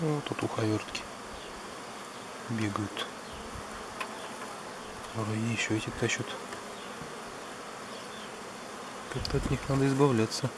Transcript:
Вот тут уховертки бегают. Вроде еще эти тащат. Как-то от них надо избавляться.